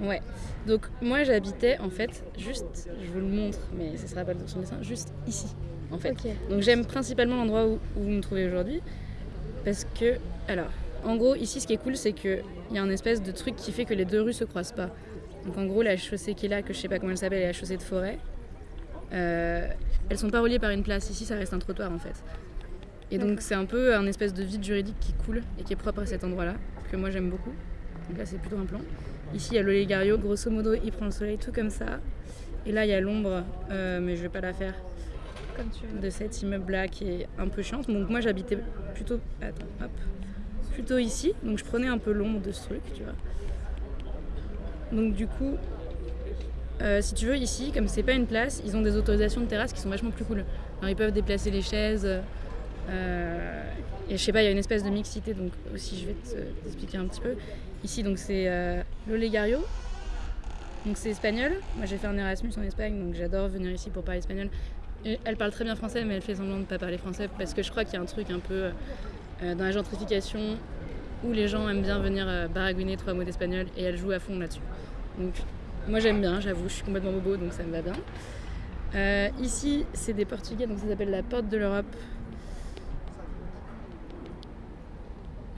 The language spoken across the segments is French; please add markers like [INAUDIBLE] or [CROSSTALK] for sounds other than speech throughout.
Ouais. Donc moi j'habitais en fait juste, je vous le montre, mais ce sera pas sur le dessin, juste ici en fait. Donc j'aime principalement l'endroit où, où vous me trouvez aujourd'hui parce que, alors, en gros ici ce qui est cool c'est qu'il y a un espèce de truc qui fait que les deux rues se croisent pas. Donc en gros la chaussée qui est là, que je sais pas comment elle s'appelle, est la chaussée de forêt. Euh, elles sont pas reliées par une place. Ici ça reste un trottoir en fait. Et donc c'est un peu un espèce de vide juridique qui coule et qui est propre à cet endroit-là, que moi j'aime beaucoup. Donc là c'est plutôt un plan. Ici il y a l'Olégario, grosso modo il prend le soleil tout comme ça. Et là il y a l'ombre, euh, mais je vais pas la faire, Comme tu veux. de cet immeuble-là qui est un peu chiante. Donc moi j'habitais plutôt, attends, hop, plutôt ici. Donc je prenais un peu l'ombre de ce truc, tu vois. Donc du coup, euh, si tu veux ici, comme c'est pas une place, ils ont des autorisations de terrasse qui sont vachement plus cool. Alors ils peuvent déplacer les chaises. Euh, et je sais pas, il y a une espèce de mixité, donc aussi je vais te- t'expliquer un petit peu. Ici, donc c'est euh, l'Olegario. Donc c'est espagnol. Moi j'ai fait un Erasmus en Espagne, donc j'adore venir ici pour parler espagnol. Elle parle très bien français, mais elle fait semblant de ne pas parler français parce que je crois qu'il y a un truc un peu euh, dans la gentrification où les gens aiment bien venir euh, baragouiner trois mots d'espagnol et elle joue à fond là-dessus. Donc moi j'aime bien, j'avoue, je suis complètement bobo donc ça me va bien. Euh, ici c'est des portugais, donc ça s'appelle la porte de l'Europe.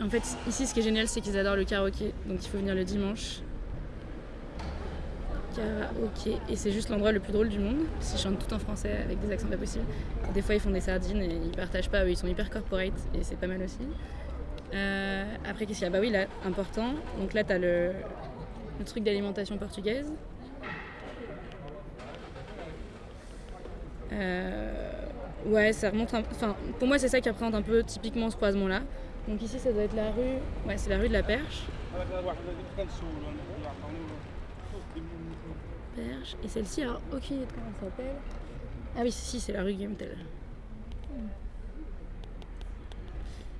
En fait, ici ce qui est génial c'est qu'ils adorent le karaoké, donc il faut venir le dimanche. Karaoké, et c'est juste l'endroit le plus drôle du monde, parce qu'ils chantent tout en français avec des accents pas possibles. Des fois ils font des sardines et ils partagent pas, ils sont hyper corporate et c'est pas mal aussi. Euh, après, qu'est-ce qu'il y a? Bah oui, là, important. Donc là, t'as le, le truc d'alimentation portugaise. Euh, ouais, ça remonte un Enfin, pour moi, c'est ça qui représente un peu typiquement ce croisement-là. Donc ici, ça doit être la rue... Ouais, c'est la rue de la Perche. Perche. Et celle-ci, alors, aucune idée de comment elle s'appelle. Ah oui, si, c'est la rue Guillaume.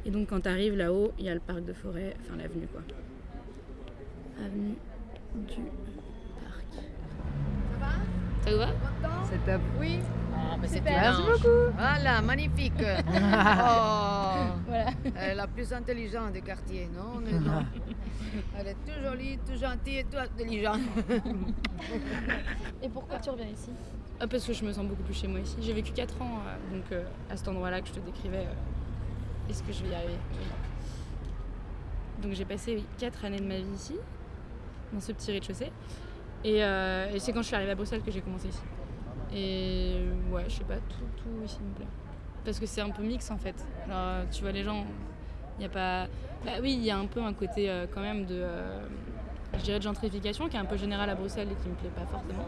Et donc quand tu arrives là-haut, il y a le parc de forêt, enfin l'avenue quoi. Avenue du. Ça vous va C'est top. Oui. Ah, mais Super. Merci beaucoup. Voilà, magnifique. [LAUGHS] oh, Voilà. elle est la plus intelligente du quartier, non [LAUGHS] Elle est tout jolie, tout gentille et tout intelligente. [LAUGHS] Et pourquoi tu reviens ici Ah, parce que je me sens beaucoup plus chez moi ici. J'ai vécu 4 ans euh, donc euh, à cet endroit-là que je te décrivais. euh, Est-ce que je vais y arriver? Donc j'ai passé 4 années de ma vie ici, dans ce petit rez-de-chaussée. Et, euh, et c'est quand je suis arrivée à Bruxelles que j'ai commencé ici. Et ouais, je sais pas, tout, tout ici me plaît. Parce que c'est un peu mix en fait. Genre, euh, tu vois, les gens, il n'y a pas. Bah oui, il y a un peu un côté euh, quand même de. euh, je dirais de gentrification qui est un peu général à Bruxelles et qui me plaît pas forcément.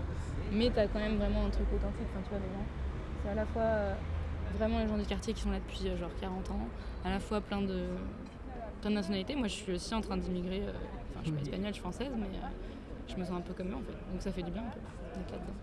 Mais t'as quand même vraiment un truc authentique. Enfin, tu vois, les gens. C'est à la fois euh, vraiment les gens du quartier qui sont là depuis euh, genre 40 ans, à la fois plein de, plein de nationalités. Moi, je suis aussi en train d'immigrer. euh, Enfin, je suis pas espagnole, je suis française, mais euh, je me sens un peu comme eux en fait. Donc ça fait du bien un peu d'être là-dedans.